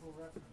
You want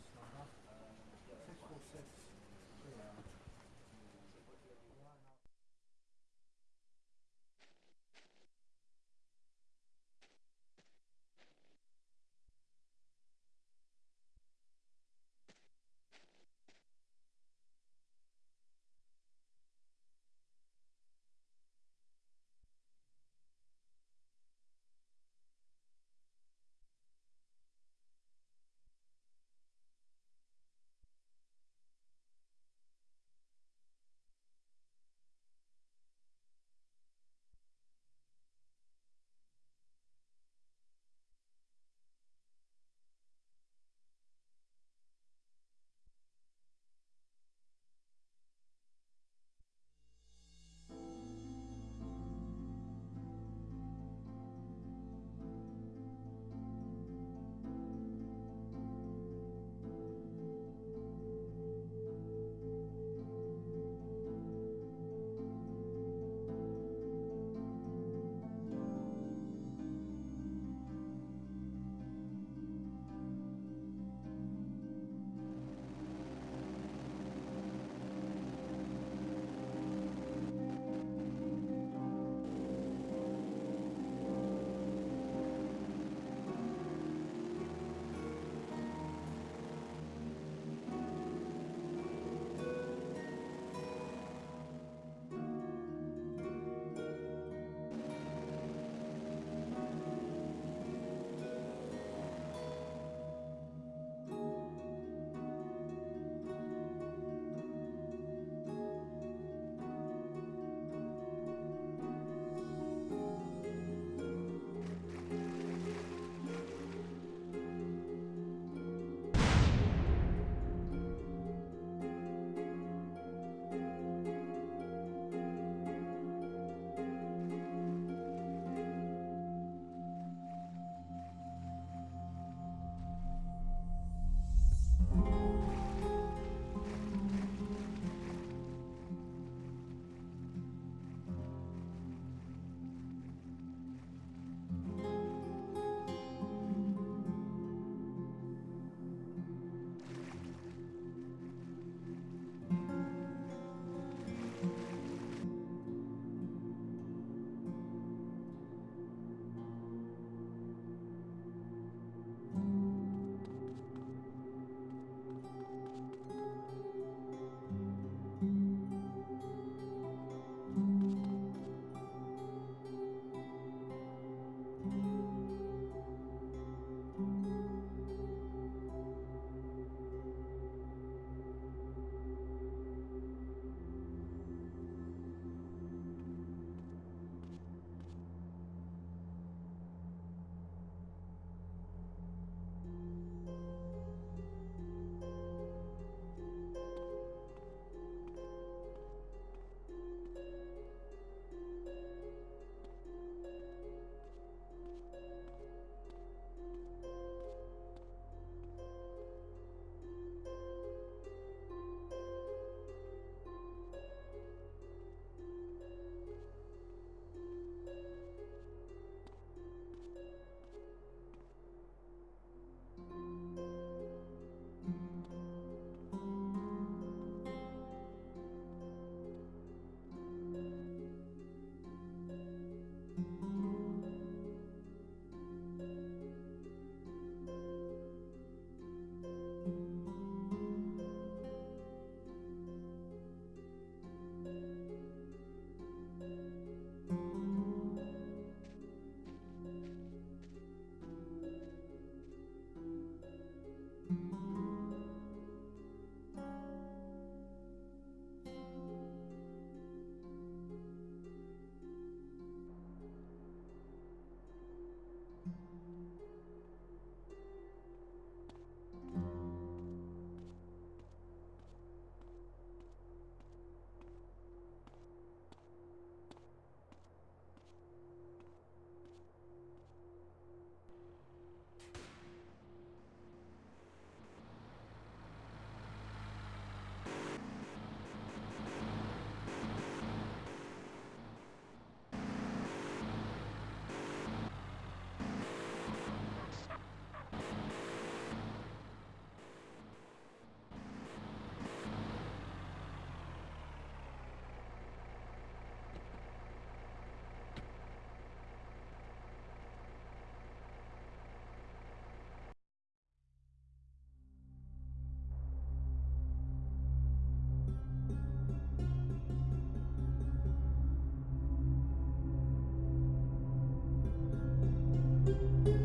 Thank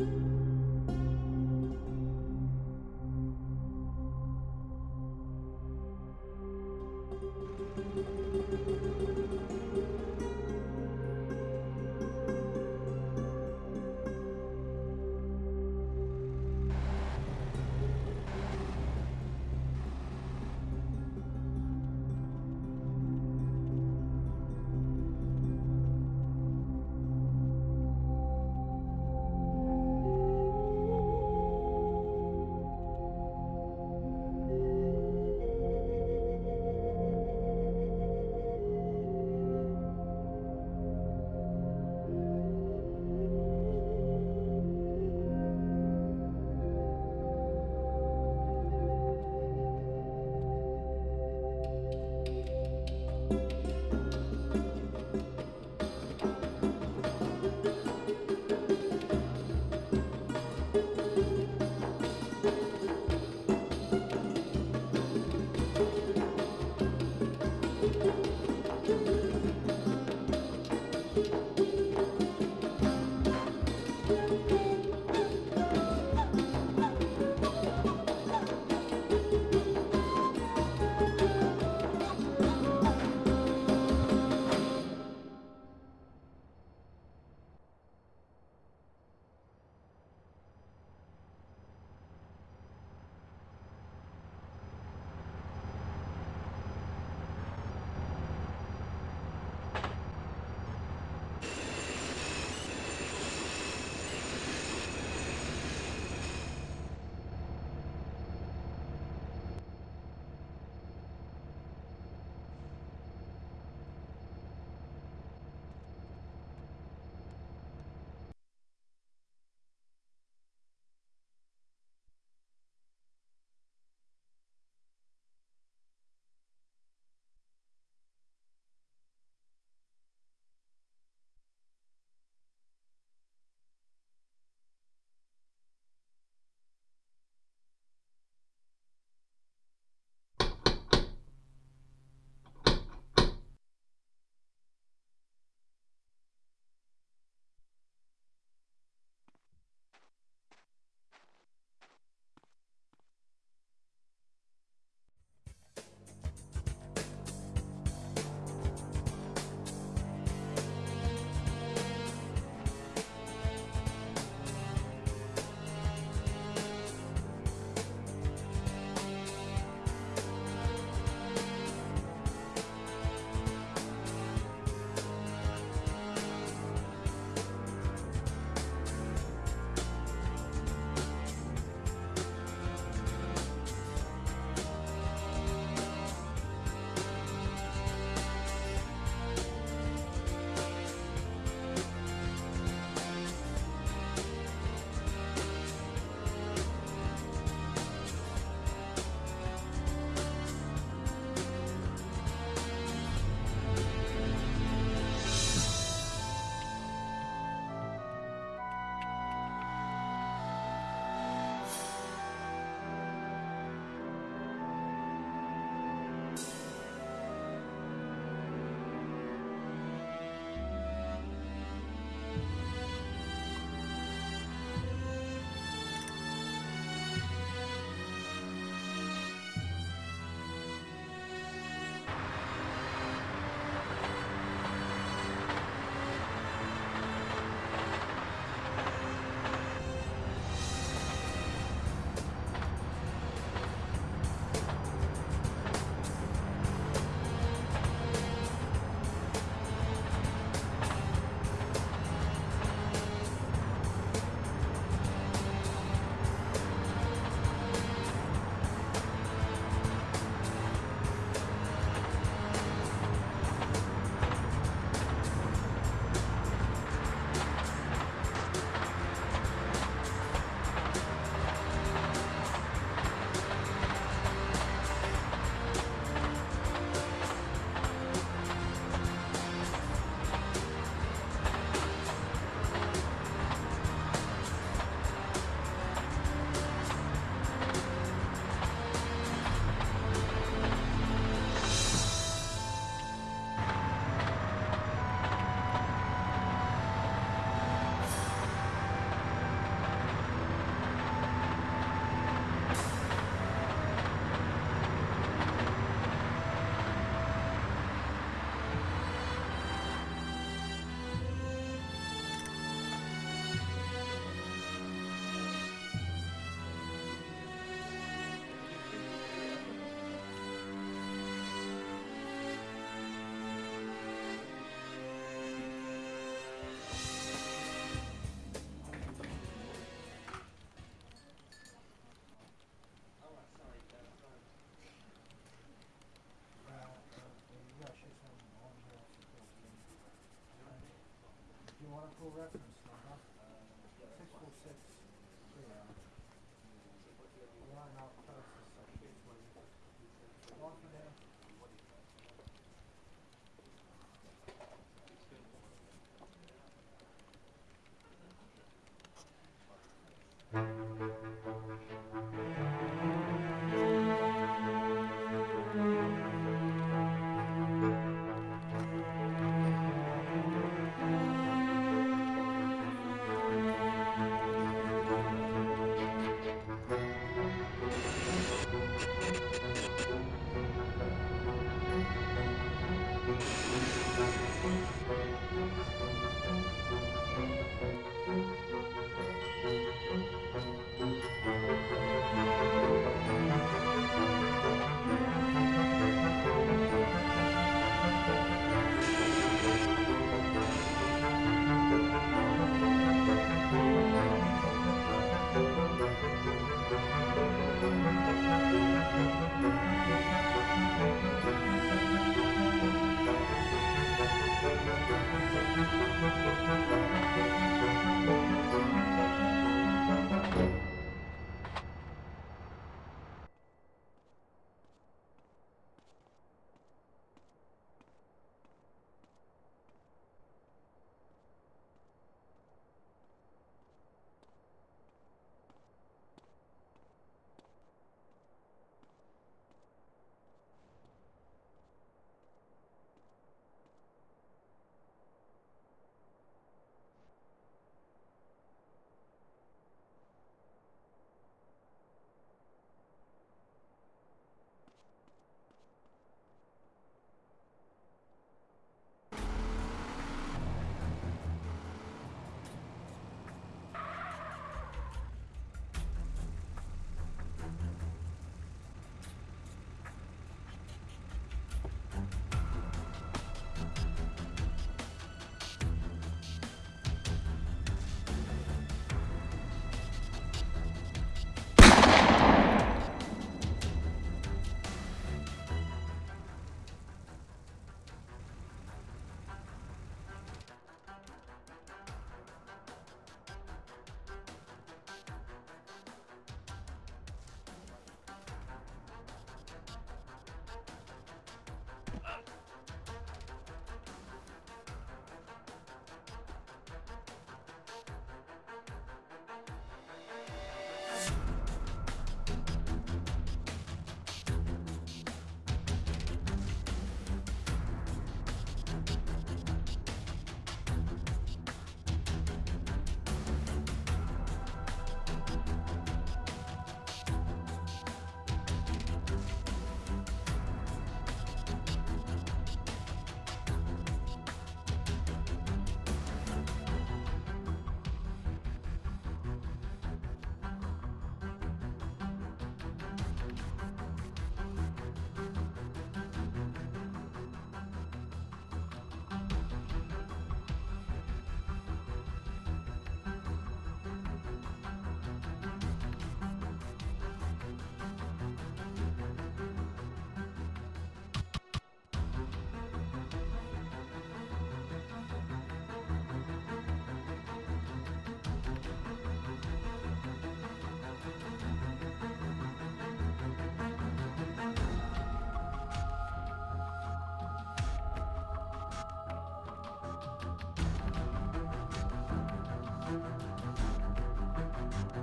you. want a full reference.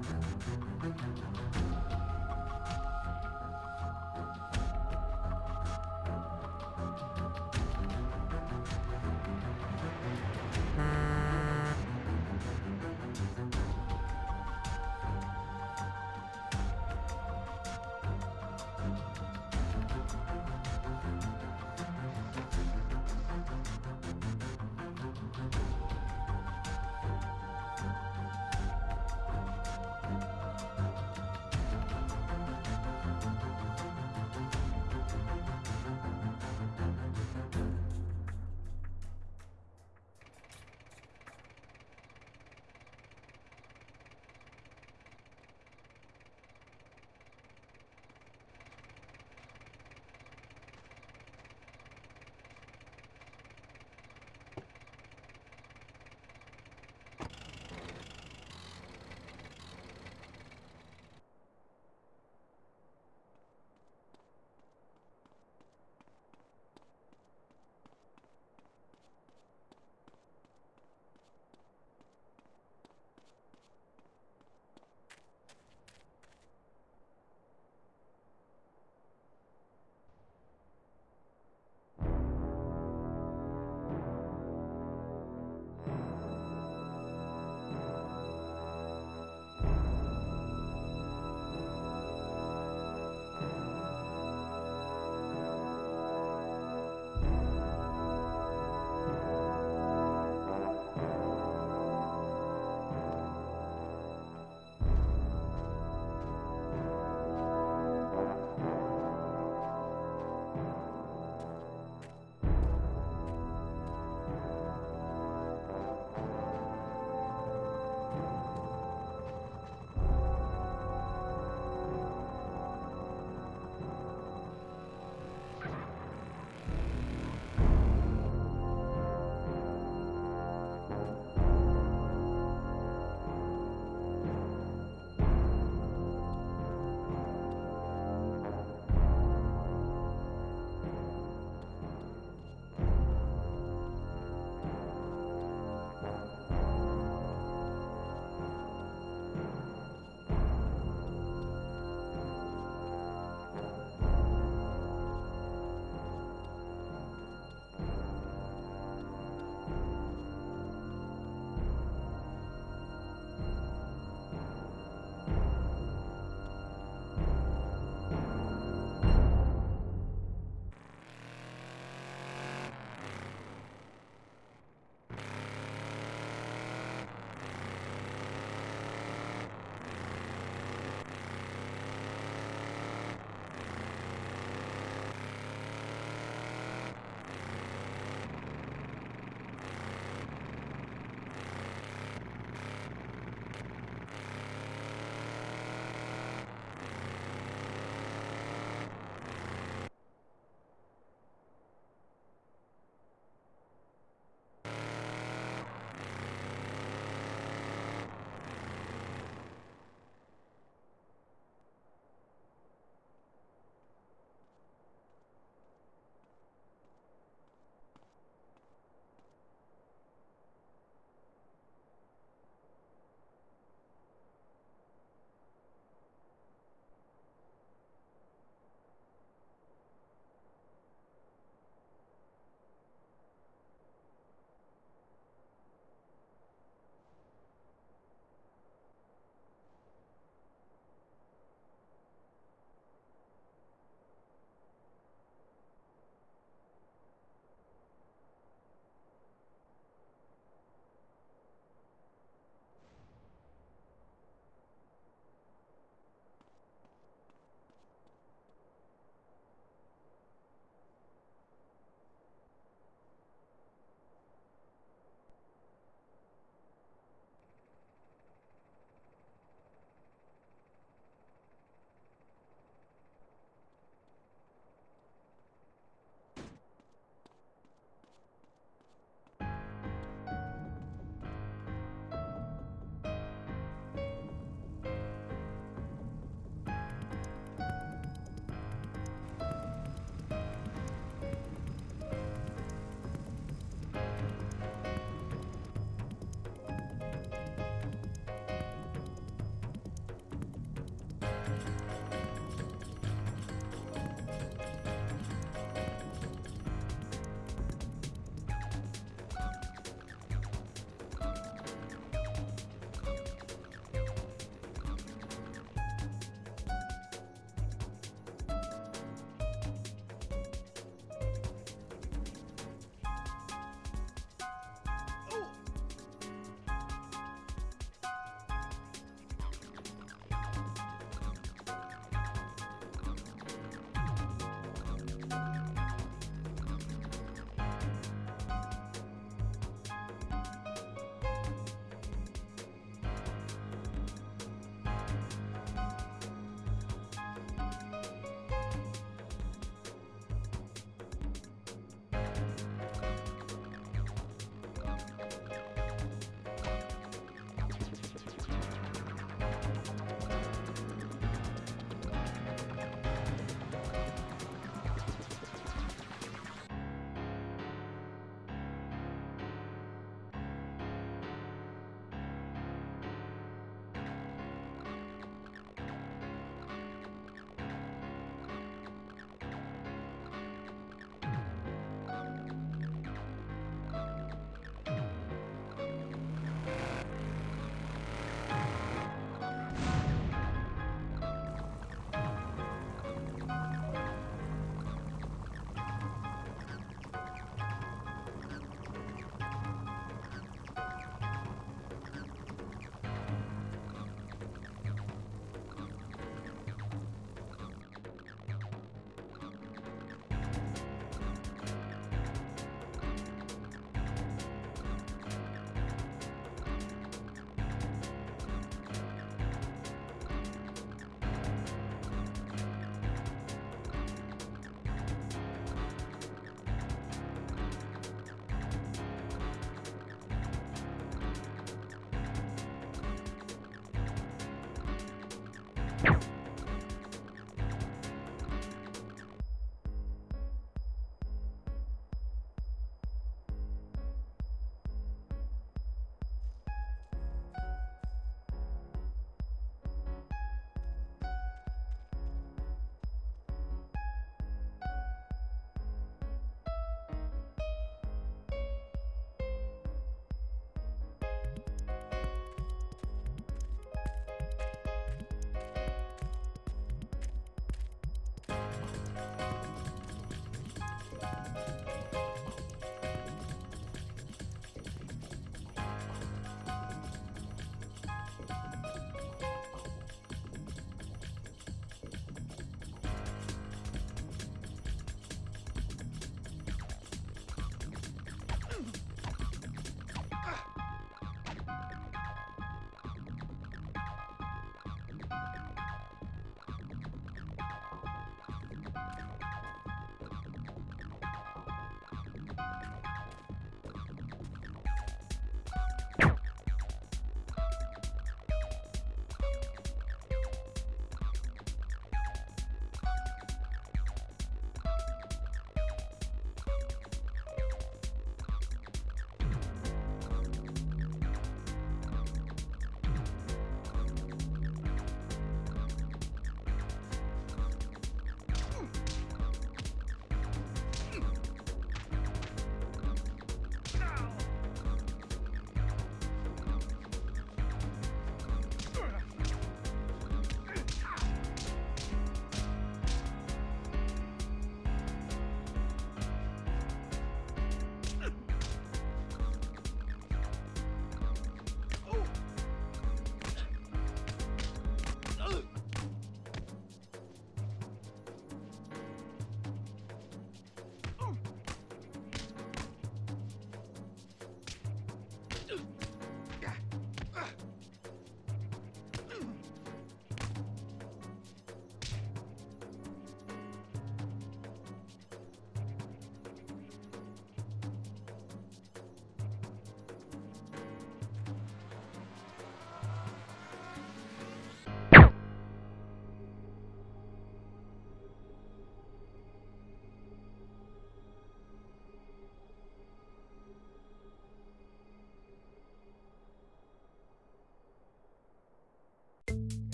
Thank you.